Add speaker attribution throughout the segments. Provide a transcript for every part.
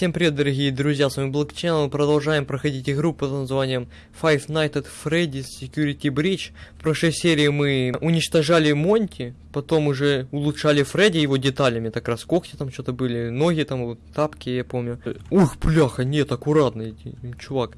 Speaker 1: Всем привет, дорогие друзья, с вами Black Channel, продолжаем проходить игру под названием Five Nights at Freddy's Security Breach. В прошлой серии мы уничтожали Монти, потом уже улучшали Фредди его деталями, так раз когти там что-то были, ноги там, вот, тапки, я помню. Ух, бляха, нет, аккуратно, чувак.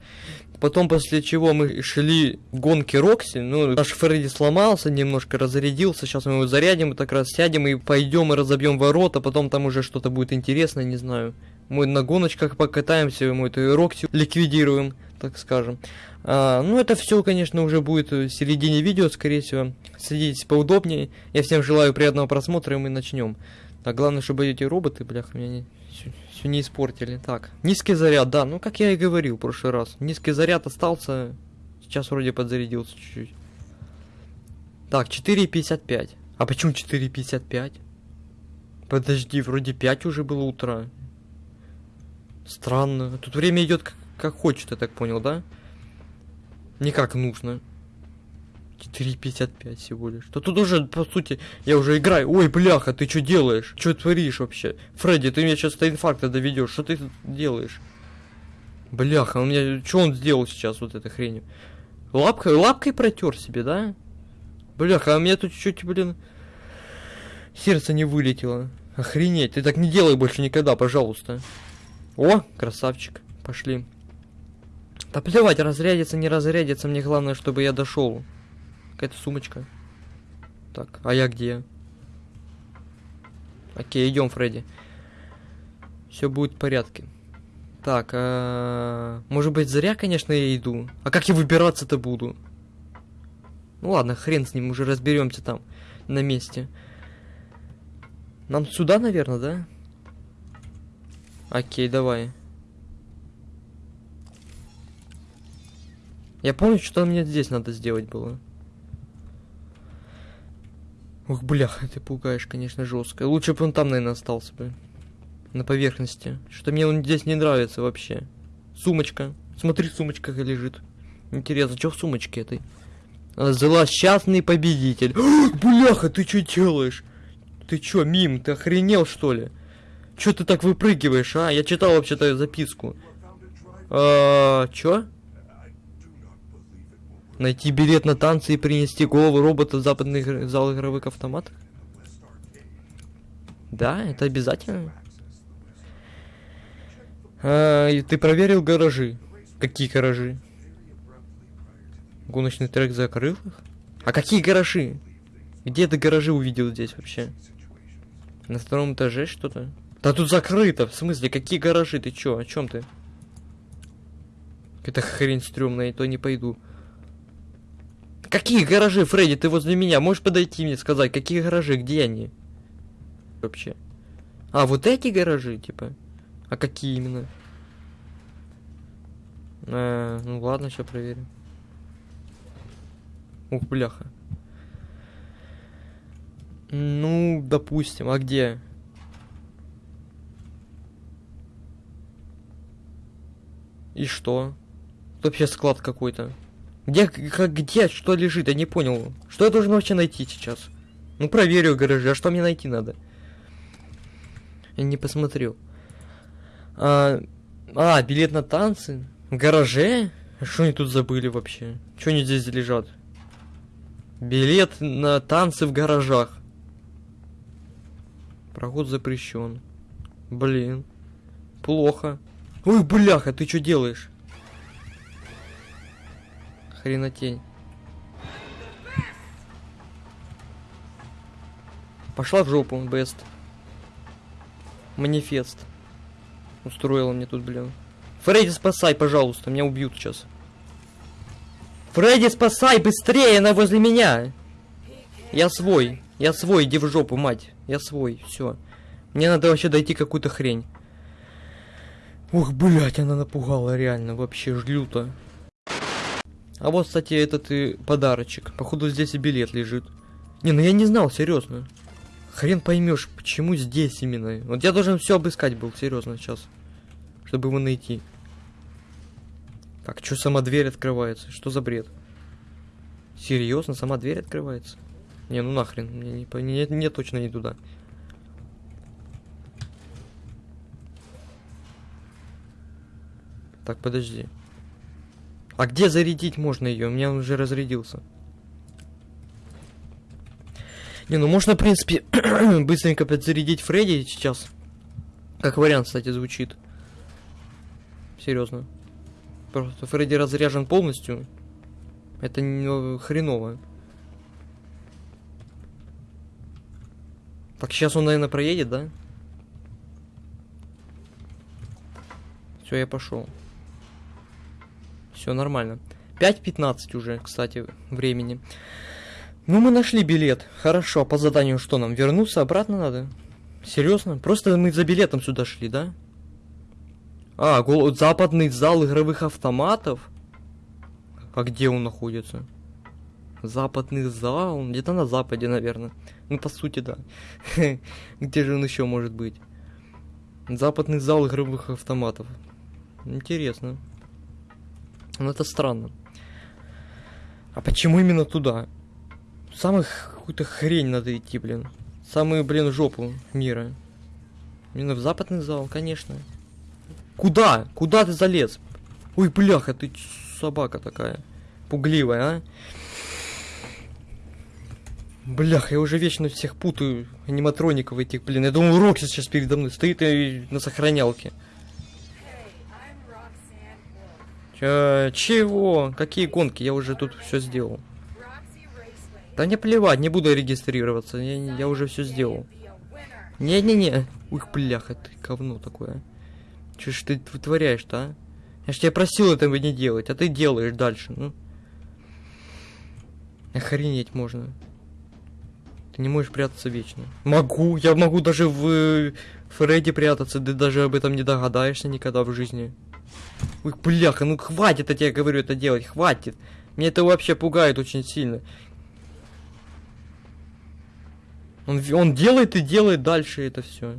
Speaker 1: Потом, после чего мы шли в гонки Рокси, ну, наш Фредди сломался, немножко разрядился, сейчас мы его зарядим, так раз сядем и пойдем и разобьем ворота, потом там уже что-то будет интересное, не знаю мы на гоночках покатаемся, мы эту Рокси ликвидируем, так скажем. А, ну, это все, конечно, уже будет в середине видео, скорее всего. Садитесь поудобнее. Я всем желаю приятного просмотра, и мы начнем. А главное, чтобы эти роботы, бляха, меня не, все не испортили. Так, низкий заряд, да, ну, как я и говорил в прошлый раз. Низкий заряд остался, сейчас вроде подзарядился чуть-чуть. Так, 4.55. А почему 4.55? Подожди, вроде 5 уже было утро. Странно. Тут время идет как, как хочет, я так понял, да? Не как нужно. 4.55 всего лишь. То тут уже, по сути, я уже играю. Ой, бляха, ты что делаешь? Что творишь вообще? Фредди, ты меня сейчас до инфаркта доведешь. Что ты делаешь? Бляха, у меня... Что он сделал сейчас вот этой хренью? Лапкой, лапкой протер себе, да? Бляха, а у меня тут чуть, блин... Сердце не вылетело. Охренеть, ты так не делай больше никогда, пожалуйста. О, красавчик. Пошли. Да плевать, разрядится, не разрядится. Мне главное, чтобы я дошел. Какая-то сумочка. Так, а я где? Окей, идем, Фредди. Все будет в порядке. Так, а... может быть, зря, конечно, я иду. А как я выбираться-то буду? Ну ладно, хрен с ним, уже разберемся там, на месте. Нам сюда, наверное, да? Окей, давай. Я помню, что мне здесь надо сделать было. Ух, бляха, ты пугаешь, конечно, жестко. Лучше бы он там, наверное, остался бы. На поверхности. Что мне он здесь не нравится вообще. Сумочка. Смотри, сумочка как лежит. Интересно, что в сумочке этой? Злосчастный победитель. бляха, ты что делаешь? Ты что, мим, ты охренел, что ли? Чё ты так выпрыгиваешь, а? Я читал вообще-то записку. А, чё? Найти билет на танцы и принести голову робота в западный зал игровых автоматов? Да, это обязательно. А, и ты проверил гаражи? Какие гаражи? Гоночный трек закрыл их? А какие гаражи? Где ты гаражи увидел здесь вообще? На втором этаже что-то? Да тут закрыто. В смысле, какие гаражи? Ты чё? О чем ты? Это хрень стрёмная, то не пойду. Какие гаражи, Фредди? Ты возле меня. Можешь подойти мне сказать, какие гаражи? Где они? Вообще. А, вот эти гаражи, типа? А какие именно? А, ну ладно, сейчас проверим. Ух, бляха. Ну, допустим, а где? И что? Это вообще склад какой-то. Где, как, где, что лежит? Я не понял. Что я должен вообще найти сейчас? Ну, проверю гаражи. А что мне найти надо? Я не посмотрел. А, а билет на танцы? В гараже? Что они тут забыли вообще? Что они здесь лежат? Билет на танцы в гаражах. Проход запрещен. Блин. Плохо. Ой, бляха, ты что делаешь? Хренотень. Пошла в жопу, бест. Манифест. Устроила мне тут, блин. Фредди, спасай, пожалуйста, меня убьют сейчас. Фредди, спасай, быстрее, она возле меня. Я свой, я свой, иди в жопу, мать. Я свой, все. Мне надо вообще дойти какую-то хрень. Ух, блять, она напугала реально, вообще жлюто. А вот, кстати, этот и подарочек. Походу здесь и билет лежит. Не, ну я не знал, серьезно. Хрен поймешь, почему здесь именно. Вот я должен все обыскать был, серьезно, сейчас. Чтобы его найти. Так, что сама дверь открывается? Что за бред? Серьезно, сама дверь открывается? Не, ну нахрен, мне, не, не, не точно не туда. Так, подожди. А где зарядить можно ее? У меня он уже разрядился. Не, ну можно, в принципе, быстренько подзарядить Фредди сейчас. Как вариант, кстати, звучит. Серьезно. Просто Фредди разряжен полностью. Это не хреново. Так, сейчас он, наверное, проедет, да? Все, я пошел. Все нормально. 5.15 уже, кстати, времени. Ну, мы нашли билет. Хорошо, по заданию что нам? Вернуться обратно надо? Серьезно? Просто мы за билетом сюда шли, да? А, гол... западный зал игровых автоматов? А где он находится? Западный зал? Где-то на западе, наверное. Ну, по сути, да. Где же он еще может быть? Западный зал игровых автоматов. Интересно. Ну, это странно. А почему именно туда? Самых какую-то хрень надо идти, блин. Самую, блин, жопу мира. Именно в западный зал, конечно. Куда? Куда ты залез? Ой, бляха, ты собака такая. Пугливая, а? Блях, я уже вечно всех путаю аниматроников этих, блин. Я думал, Рокси сейчас передо мной стоит и на сохранялке. Чё, чего? Какие гонки? Я уже тут все сделал. Да не плевать, не буду регистрироваться. Я, я уже все сделал. Не-не-не. Ух, бляха, ты говно такое. Че ж ты вытворяешь-то, а? Я ж тебя просил этого не делать, а ты делаешь дальше, ну. Охренеть можно. Ты не можешь прятаться вечно. Могу, я могу даже в э, Фредди прятаться, ты даже об этом не догадаешься никогда в жизни. Ой, бляха, ну хватит, я тебе говорю это делать, хватит. Мне это вообще пугает очень сильно. Он, он делает и делает дальше это все.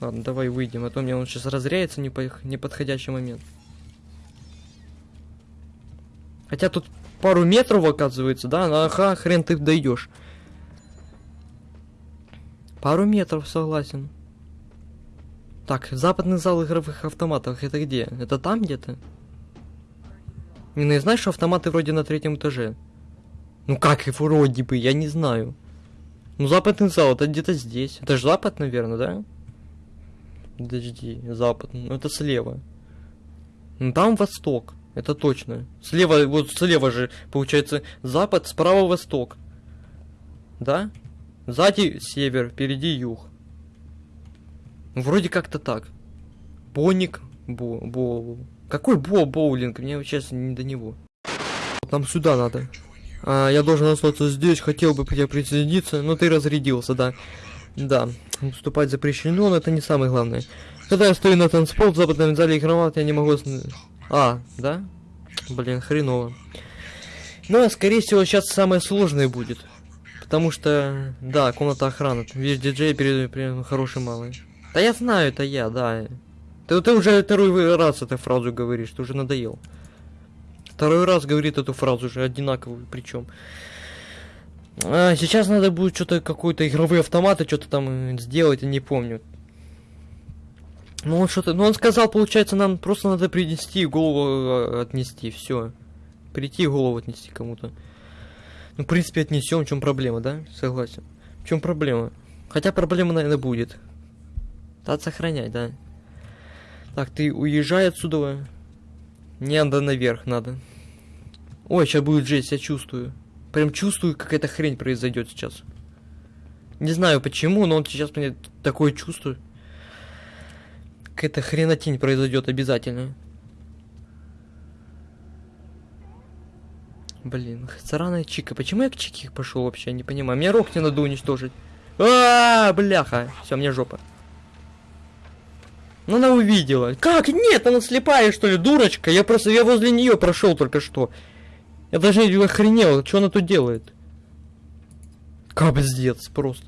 Speaker 1: Ладно, давай выйдем, а то мне он сейчас разряется не по неподходящий момент. Хотя тут пару метров оказывается, да? Ага, хрен ты дойдешь. Пару метров, согласен. Так, западный зал игровых автоматов, это где? Это там где-то? Не, ну знаешь, что автоматы вроде на третьем этаже. Ну как и вроде бы, я не знаю. Ну западный зал, это где-то здесь. Это же запад, наверное, да? Подожди, запад, ну это слева. Ну там восток, это точно. Слева, вот слева же, получается, запад, справа восток. Да? Сзади север, впереди юг. Вроде как-то так. Боник, бо, бо... Какой бо боулинг? Мне сейчас не до него. Нам сюда надо. А, я должен остаться здесь, хотел бы я присоединиться, но ты разрядился, да. Да, вступать запрещено, но это не самое главное. Когда я стою на танцпол в западном зале игровать, я не могу... А, да? Блин, хреново. Ну, а скорее всего, сейчас самое сложное будет. Потому что, да, комната охраны. Видишь, диджей перед, перед хороший малый. Да я знаю, это я, да. Ты, ты уже второй раз эту фразу говоришь, ты уже надоел. Второй раз говорит эту фразу уже одинаковую, причем. А, сейчас надо будет что-то, какой-то игровые автоматы, что-то там сделать, я не помню. Ну он что-то, ну он сказал, получается, нам просто надо принести голову а, отнести, все. Прийти голову отнести кому-то. Ну, в принципе, отнесем, в чем проблема, да? Согласен. В чем проблема? Хотя проблема, наверное, будет. Надо сохранять, да. Так, ты уезжай отсюда. Не надо наверх, надо. Ой, сейчас будет жесть, я чувствую. Прям чувствую, какая-то хрень произойдет сейчас. Не знаю почему, но он сейчас мне такое чувство. Какая-то хренотень произойдет обязательно. Блин, сраная Чика. Почему я к Чике пошел вообще? Не понимаю. Мне рог не надо уничтожить. А, -а, -а бляха. Все, мне жопа. Ну она увидела. Как? Нет, она слепая, что ли, дурочка? Я просто, я возле нее прошел только что. Я даже охренел, что она тут делает? Капздец просто.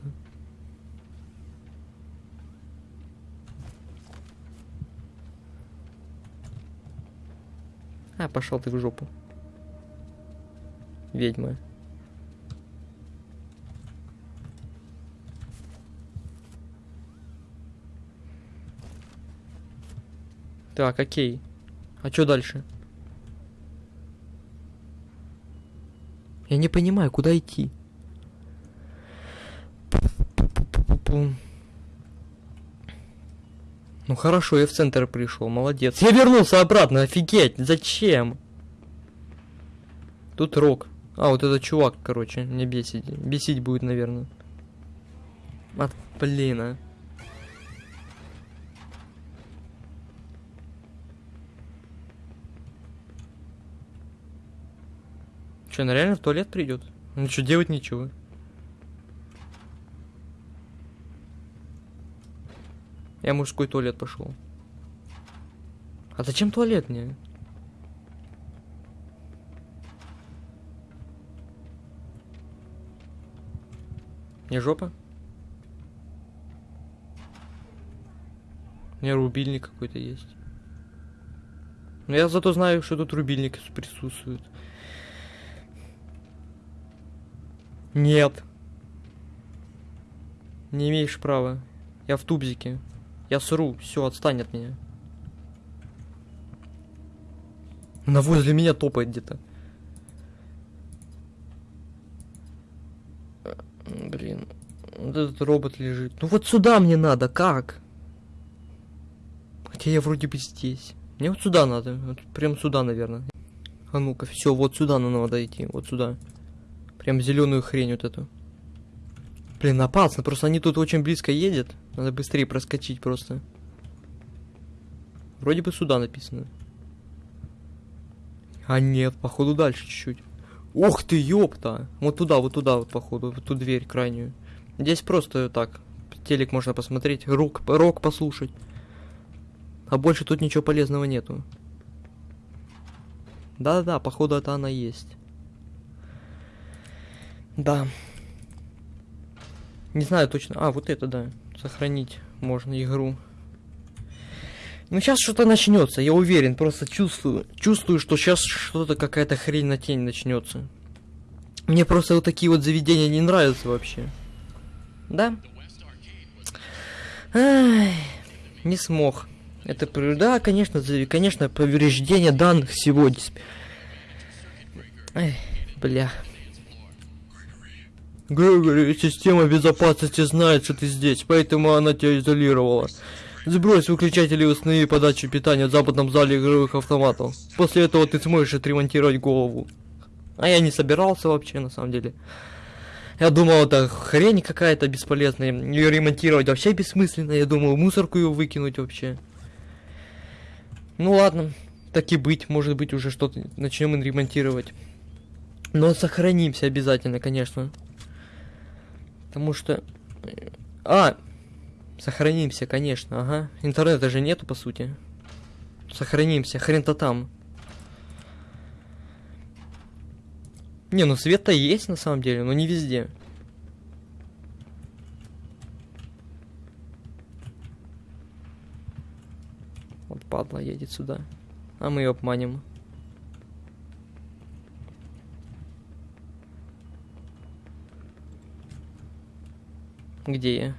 Speaker 1: А, пошел ты в жопу ведьмы. Так, окей. А что дальше? Я не понимаю, куда идти. Ну хорошо, я в центр пришел, молодец. Я вернулся обратно, офигеть, зачем? Тут рок. А, вот этот чувак, короче, мне бесит. Бесить будет, наверное. От, блин, а. Че, она реально в туалет придет? Ну что, делать ничего. Я мужской туалет пошел. А зачем туалет мне? Не жопа? У меня рубильник какой-то есть. Но я зато знаю, что тут рубильник присутствует. Нет. Не имеешь права. Я в тубзике. Я сру. Все, отстань от меня. Она возле меня топает где-то. Блин. Вот этот робот лежит. Ну вот сюда мне надо, как? Хотя я вроде бы здесь. Мне вот сюда надо. Вот прям сюда, наверное. А ну-ка, все, вот сюда надо идти. Вот сюда. Прям зеленую хрень вот эту. Блин, опасно, просто они тут очень близко едет. Надо быстрее проскочить просто. Вроде бы сюда написано. А нет, походу дальше чуть-чуть. Ух ты, ёпта! Вот туда, вот туда, вот походу, в ту дверь крайнюю. Здесь просто так, телек можно посмотреть, рок, рок послушать. А больше тут ничего полезного нету. Да-да-да, походу это она есть. Да. Не знаю точно. А, вот это, да. Сохранить можно игру. Ну, сейчас что-то начнется, я уверен, просто чувствую. Чувствую, что сейчас что-то, какая-то хрень на тень начнется. Мне просто вот такие вот заведения не нравятся вообще. Да? Ай, не смог. Это, да, конечно, конечно, повреждение данных сегодня. Ай, бля. Грегори, система безопасности знает, что ты здесь, поэтому она тебя изолировала. Сбрось выключатели установи подачу питания в западном зале игровых автоматов. После этого ты сможешь отремонтировать голову. А я не собирался вообще, на самом деле. Я думал, это хрень какая-то бесполезная. Ее ремонтировать вообще бессмысленно. Я думал, мусорку ее выкинуть вообще. Ну ладно, так и быть. Может быть, уже что-то начнем ремонтировать. Но сохранимся обязательно, конечно. Потому что... Э, а! Сохранимся, конечно, ага. Интернета же нету, по сути. Сохранимся, хрен-то там. Не, ну свет-то есть на самом деле, но не везде. Вот падла едет сюда. А мы ее обманем. Где я?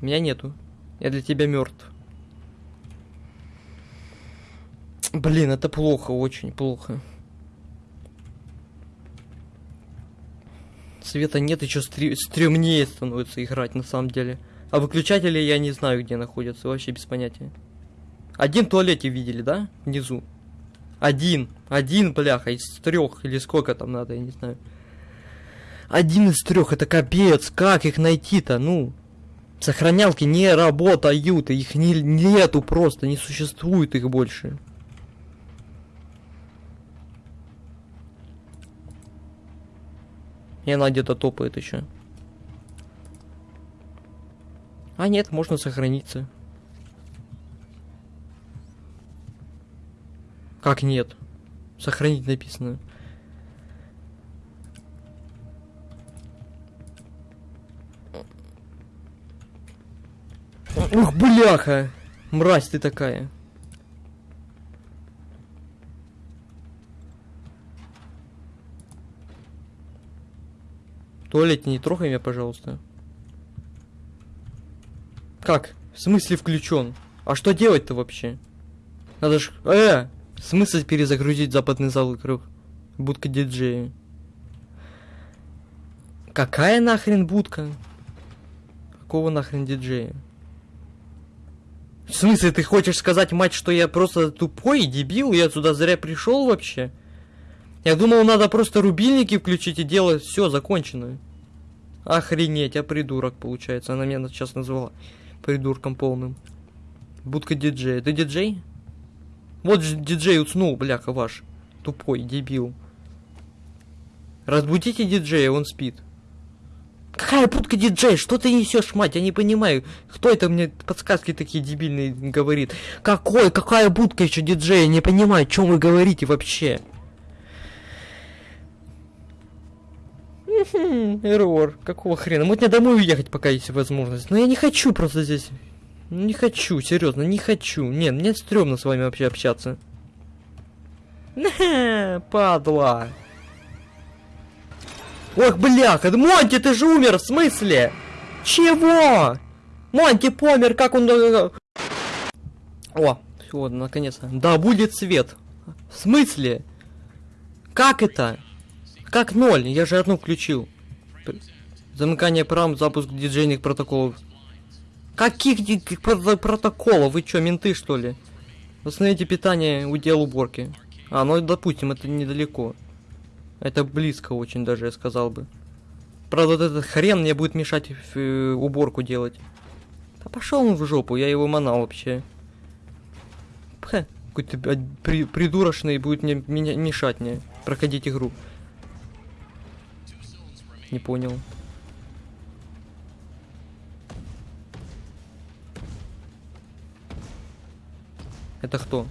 Speaker 1: Меня нету. Я для тебя мертв. Блин, это плохо, очень плохо. Света нет, еще стр... стрёмнее становится играть на самом деле. А выключатели я не знаю, где находятся, вообще без понятия. Один в туалете видели, да? Внизу. Один. Один, бляха, из трех или сколько там надо, я не знаю. Один из трех, это капец. Как их найти-то? Ну, сохранялки не работают, их не, нету просто, не существует их больше. И она где-то топает еще. А нет, можно сохраниться. Как нет? Сохранить написано. Ух, бляха! Мразь ты такая. Туалет не трогай меня, пожалуйста. Как? В смысле включен? А что делать-то вообще? Надо ж... Э! Смысл перезагрузить западный зал круг? Будка диджея. Какая нахрен будка? Какого нахрен диджея? В смысле, ты хочешь сказать, мать, что я просто тупой, дебил, я сюда зря пришел вообще? Я думал, надо просто рубильники включить и делать все закончено. Охренеть, а придурок получается. Она меня сейчас назвала придурком полным. Будка диджея. Ты диджей? Вот же диджей уснул, бляха ваш. Тупой, дебил. Разбудите диджея, он спит. Какая будка диджей? Что ты несешь, мать? Я не понимаю. Кто это мне подсказки такие дебильные говорит? Какой? Какая будка еще диджея? Не понимаю, о чем вы говорите вообще. Эррор. Какого хрена? Вот мне домой уехать, пока есть возможность. Но я не хочу просто здесь. Не хочу, серьезно, не хочу. Нет, мне стрёмно с вами вообще общаться. Падла. Ох, бляха, Монти, ты же умер, в смысле? Чего? Монти помер, как он... О, все, наконец-то. Да, будет свет. В смысле? Как это? Как ноль? Я же одну включил. Замыкание прам, запуск диджейных протоколов. Каких протоколов? Вы чё, менты что ли? Восстановите питание, удел уборки. А, ну допустим, это недалеко. Это близко очень даже, я сказал бы. Правда, вот этот хрен мне будет мешать э, уборку делать. Да пошел он в жопу, я его манал вообще. Какой-то при, придурочный будет мне меня мешать мне проходить игру. Не понял. Это кто?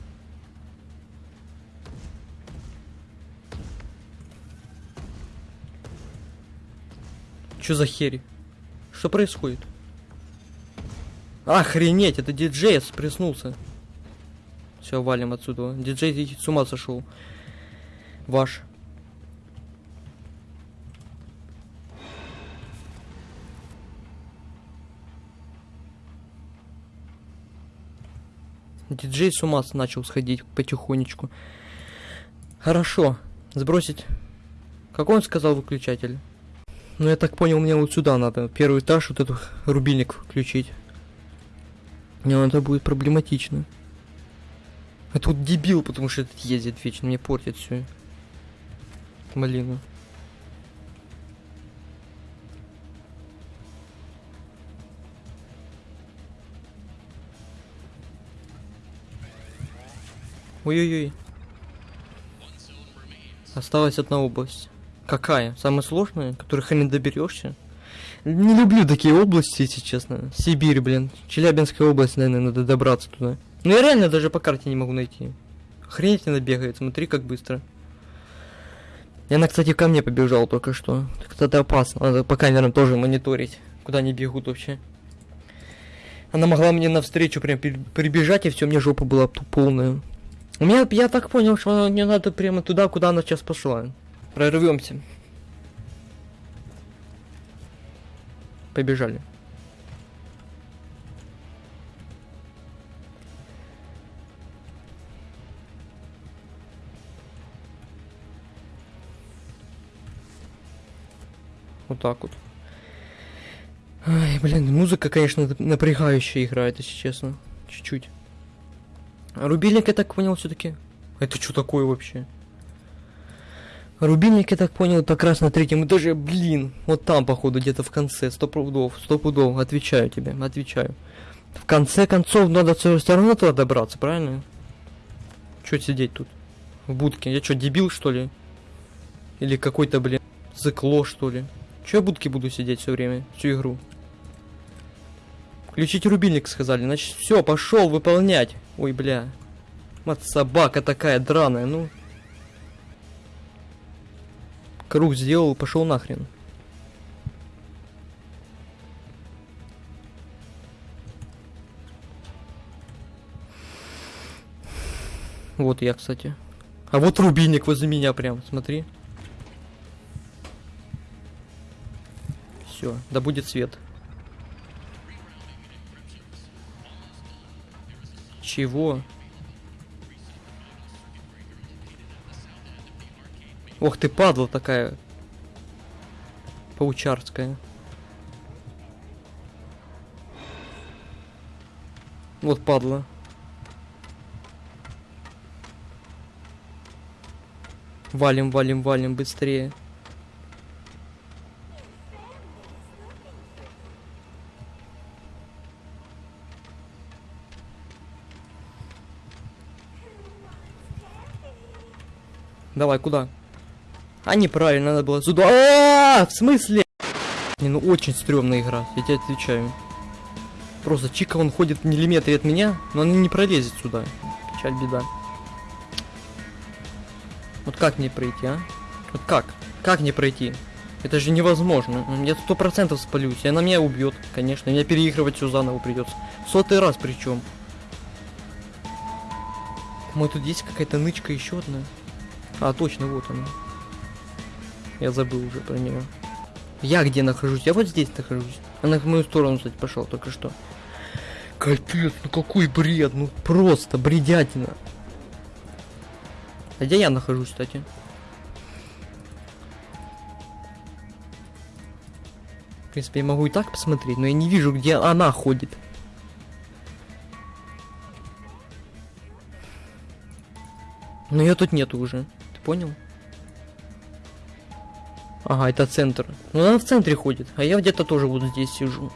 Speaker 1: Что за херь? Что происходит? Охренеть, это диджей приснулся. Все, валим отсюда. Диджей с ума сошел. Ваш. Диджей с ума начал сходить потихонечку. Хорошо. Сбросить. Как он сказал выключатель? Ну, я так понял, мне вот сюда надо. Первый этаж, вот этот рубильник включить. Не, ну, это будет проблематично. А тут дебил, потому что этот ездит вечно, мне портит все. Малину. Ой-ой-ой. Осталась одна область. Какая? Самая сложная, которых не доберешься? Не люблю такие области, если честно. Сибирь, блин. Челябинская область, наверное, надо добраться туда. Ну я реально даже по карте не могу найти. Охренеть она бегает, смотри, как быстро. И она, кстати, ко мне побежала только что. Это опасно. Надо по камерам тоже мониторить, куда они бегут вообще. Она могла мне навстречу прям прибежать, и все, мне жопа была полная. У меня, я так понял, что мне надо прямо туда, куда она сейчас пошла. Прорвемся. Побежали. Вот так вот. Ай, блин, музыка, конечно, напрягающая играет, если честно. Чуть-чуть. Рубильник, я так понял, все-таки. Это что такое вообще? Рубильник, я так понял, это как раз на третьем этаже, блин, вот там, походу, где-то в конце, сто пудов, сто пудов, отвечаю тебе, отвечаю. В конце концов, надо все равно туда добраться, правильно? Че сидеть тут? В будке? Я что, дебил, что ли? Или какой-то, блин, зыкло, что ли? Че я в будке буду сидеть все время, всю игру? Включить рубильник, сказали, значит, все, пошел выполнять. Ой, бля. Мать собака такая драная, ну... Круг сделал, пошел нахрен. Вот я, кстати. А вот рубильник возле меня прям, смотри. Все, да будет свет. Чего? Ох ты, падла такая. Паучарская. Вот падла. Валим, валим, валим быстрее. Давай, куда? А, неправильно, надо было сюда. А, в смысле? Не, ну очень стрёмная игра, я тебе отвечаю. Просто Чика, он ходит в миллиметре от меня, но он не пролезет сюда. Печаль, беда. Вот как мне пройти, а? Вот как? Как мне пройти? Это же невозможно. Я сто процентов спалюсь. И она меня убьет, конечно. Меня переигрывать все заново придется. Сотый раз причем. Мой тут есть какая-то нычка еще одна. А, точно, вот она. Я забыл уже про нее. Я где нахожусь? Я вот здесь нахожусь. Она в мою сторону, кстати, пошел только что. Капец, ну какой бред, ну просто бредятина. А где я нахожусь, кстати? В принципе, я могу и так посмотреть, но я не вижу, где она ходит. Но ее тут нету уже. Ты понял? Ага, это центр. Ну она в центре ходит, а я где-то тоже вот здесь сижу.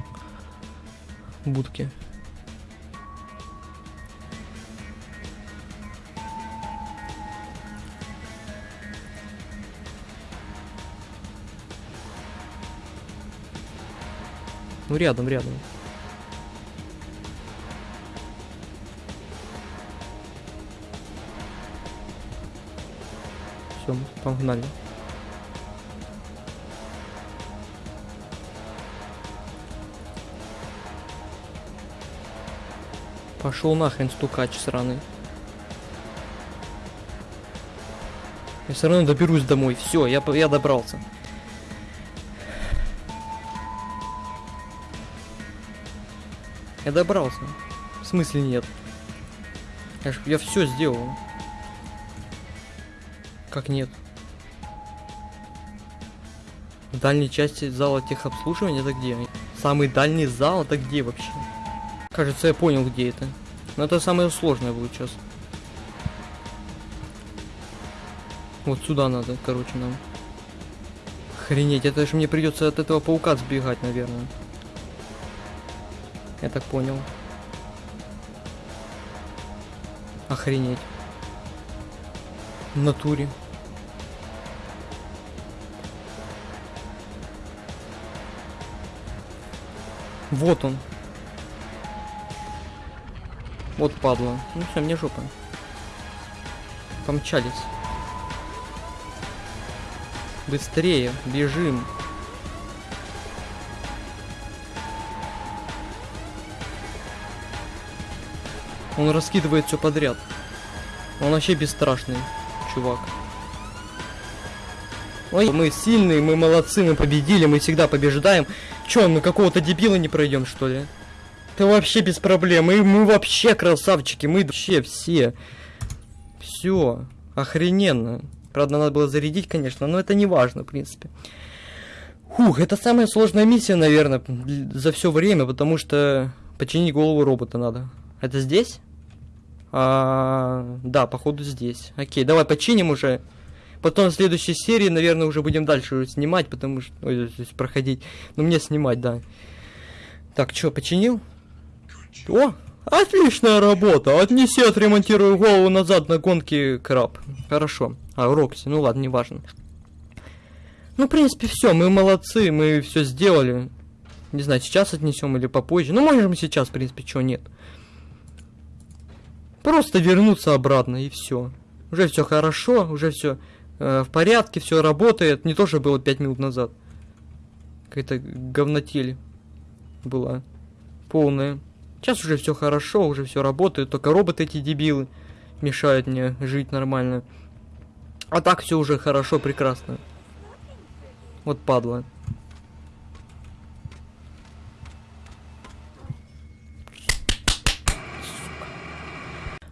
Speaker 1: В будке. Ну рядом, рядом. Все, погнали. Пошел нахрен стукач сраный. Я все равно доберусь домой. Все, я, я добрался. Я добрался. В смысле нет? Я, ж, я все сделал. Как нет? В дальней части зала техобслуживания это где? Самый дальний зал это где вообще? Кажется, я понял, где это. Но это самое сложное будет сейчас. Вот сюда надо, короче, нам. Охренеть, это же мне придется от этого паука сбегать, наверное. Я так понял. Охренеть. В натуре. Вот он. Вот падла. Ну все, мне жопа. Помчались. Быстрее, бежим. Он раскидывает все подряд. Он вообще бесстрашный, чувак. Ой, мы сильные, мы молодцы, мы победили, мы всегда побеждаем. Че, мы какого-то дебила не пройдем, что ли? Это вообще без проблем. Мы, мы вообще красавчики, мы вообще все. Все, охрененно. Правда, надо было зарядить, конечно, но это не важно, в принципе. Фух, это самая сложная миссия, наверное, за все время, потому что починить голову робота надо. Это здесь? А, да, походу здесь. Окей, давай починим уже. Потом в следующей серии, наверное, уже будем дальше снимать, потому что... Ой, проходить. Ну, мне снимать, да. Так, что, починил? О, отличная работа. Отнеси, отремонтирую голову назад на гонке краб. Хорошо. А, Рокси, ну ладно, неважно. Ну, в принципе, все, мы молодцы, мы все сделали. Не знаю, сейчас отнесем или попозже. Ну, можем сейчас, в принципе, чего нет. Просто вернуться обратно и все. Уже все хорошо, уже все э, в порядке, все работает. Не то, что было 5 минут назад. Какая-то говнотель была полная. Сейчас уже все хорошо, уже все работает. Только роботы эти дебилы мешают мне жить нормально. А так все уже хорошо, прекрасно. Вот падла.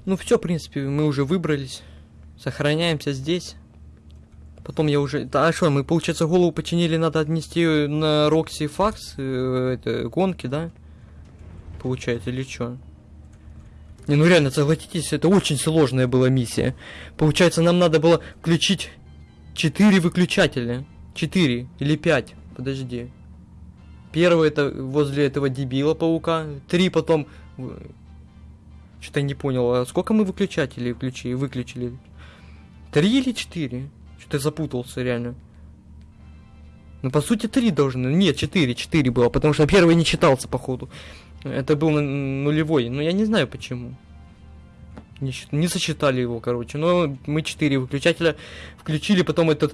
Speaker 1: Ну все, в принципе, мы уже выбрались. Сохраняемся здесь. Потом я уже... Да, а что, мы, получается, голову починили, надо отнести на Рокси Факс, э, это, гонки, да? Получается, или что? Не, ну реально, согласитесь, это очень сложная была миссия. Получается, нам надо было включить 4 выключателя. 4 или 5, подожди. Первый это возле этого дебила паука. Три потом... Что-то не понял, а сколько мы выключателей включили, выключили? Три или четыре? Что-то запутался реально. Ну, по сути, три должны. Нет, четыре, четыре было, потому что первый не читался, походу. Это был нулевой, но я не знаю почему. Не, не сосчитали его, короче. Но мы четыре выключателя включили, потом этот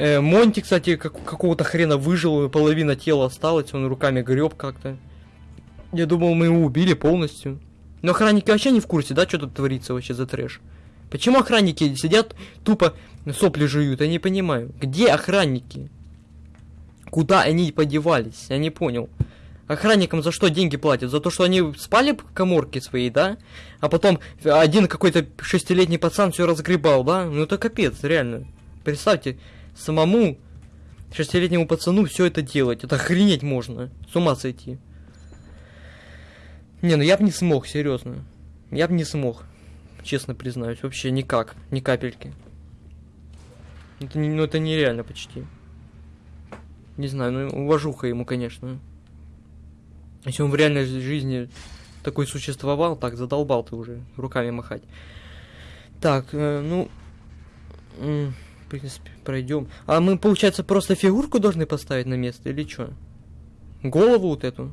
Speaker 1: Э, Монти, кстати, как, какого-то хрена выжил, половина тела осталась, он руками греб как-то. Я думал, мы его убили полностью. Но охранники вообще не в курсе, да, что тут творится вообще за трэш? Почему охранники сидят, тупо сопли жуют? Я не понимаю. Где охранники? Куда они подевались? Я не понял. Охранникам за что деньги платят? За то, что они спали в коморке своей, да? А потом один какой-то шестилетний пацан все разгребал, да? Ну это капец, реально. Представьте, самому шестилетнему пацану все это делать. Это охренеть можно. С ума сойти. Не, ну я бы не смог, серьезно. Я бы не смог. Честно признаюсь. Вообще никак. Ни капельки. Это, ну, это нереально почти. Не знаю, ну уважуха ему, конечно. Если он в реальной жизни такой существовал, так задолбал ты уже руками махать. Так, э, ну в принципе, пройдем. А мы, получается, просто фигурку должны поставить на место или что? Голову вот эту?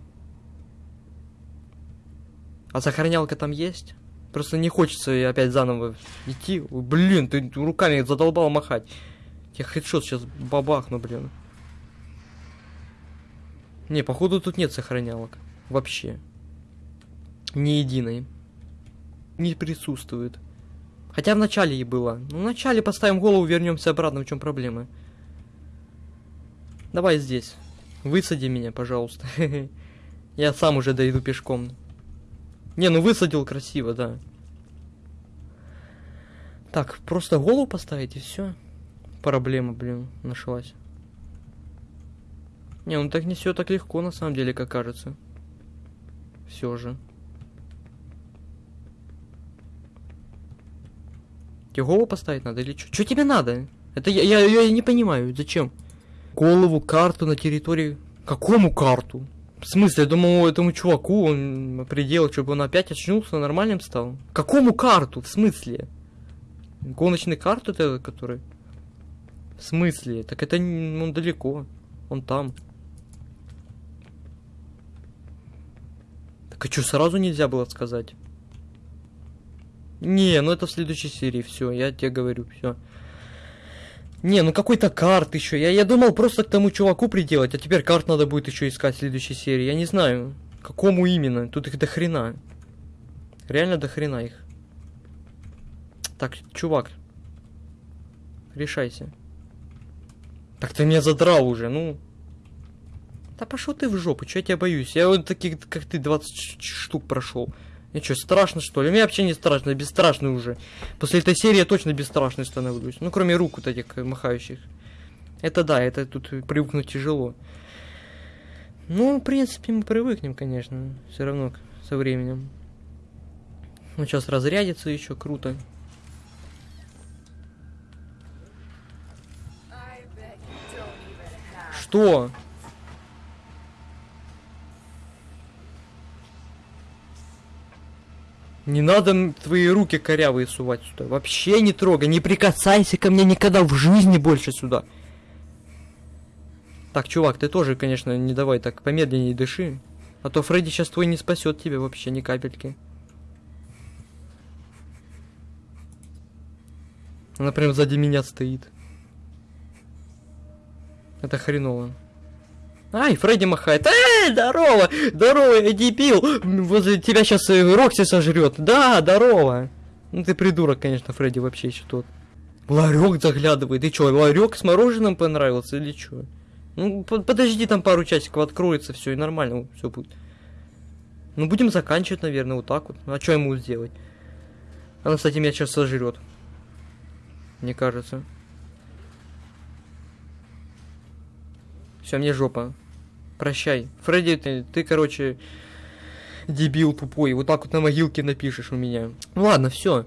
Speaker 1: А сохранялка там есть? Просто не хочется опять заново идти. Блин, ты руками задолбал махать. Я хедшот сейчас бабахну, блин. Не, походу тут нет сохранялок. Вообще. Ни единой. Не присутствует. Хотя в начале и было. Ну, в начале поставим голову, вернемся обратно. В чем проблема? Давай здесь. Высади меня, пожалуйста. Я сам уже дойду пешком. Не, ну высадил красиво, да. Так, просто голову поставить и все. Проблема, блин, нашлась. Не, ну так не все так легко, на самом деле, как кажется. Все же. Тебе голову поставить надо или что? Что тебе надо? Это я, я, я не понимаю, зачем? Голову, карту на территории... Какому карту? В смысле, я думал, этому чуваку он определил, чтобы он опять очнулся, нормальным стал. Какому карту? В смысле? Гоночный карту это, который? В смысле? Так это он далеко. Он там. Так а что, сразу нельзя было сказать? Не, ну это в следующей серии, все, я тебе говорю, все. Не, ну какой-то карт еще. Я, я думал просто к тому чуваку приделать, а теперь карт надо будет еще искать в следующей серии. Я не знаю, какому именно. Тут их до хрена. Реально до хрена их. Так, чувак. Решайся. Так ты меня задрал уже, ну. Да пошел ты в жопу, что я тебя боюсь? Я вот таких, как ты, 20 штук прошел. Мне что, страшно что ли? Мне вообще не страшно, я бесстрашный уже. После этой серии я точно бесстрашный становлюсь. Ну, кроме рук вот этих махающих. Это да, это тут привыкнуть тяжело. Ну, в принципе, мы привыкнем, конечно. Все равно со временем. Ну, сейчас разрядится еще, круто. Что? Не надо твои руки корявые сувать сюда. Вообще не трогай, не прикасайся ко мне никогда в жизни больше сюда. Так, чувак, ты тоже, конечно, не давай так помедленнее дыши. А то Фредди сейчас твой не спасет тебя вообще ни капельки. Она прям сзади меня стоит. Это хреново. Ай, Фредди махает. Эй, здорово! Здорово, я дебил! Возле тебя сейчас э, Рокси сожрет. Да, здорово! Ну ты придурок, конечно, Фредди вообще еще тот. Ларек заглядывает. Ты что, ларек с мороженым понравился или что? Ну, подожди, там пару часиков откроется, все, и нормально все будет. Ну, будем заканчивать, наверное, вот так вот. А что ему сделать? Она, кстати, меня сейчас сожрет. Мне кажется. Все, мне жопа. Прощай. Фредди, ты, ты, короче, дебил тупой. Вот так вот на могилке напишешь у меня. Ну ладно, все.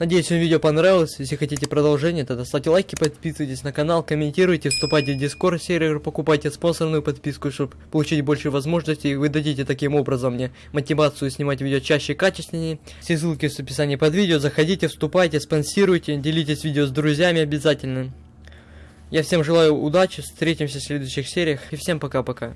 Speaker 1: Надеюсь, вам видео понравилось. Если хотите продолжение, тогда ставьте лайки, подписывайтесь на канал, комментируйте, вступайте в Discord сервер, покупайте спонсорную подписку, чтобы получить больше возможностей. Вы дадите таким образом мне мотивацию снимать видео чаще и качественнее. Все ссылки в описании под видео. Заходите, вступайте, спонсируйте, делитесь видео с друзьями обязательно. Я всем желаю удачи, встретимся в следующих сериях и всем пока-пока.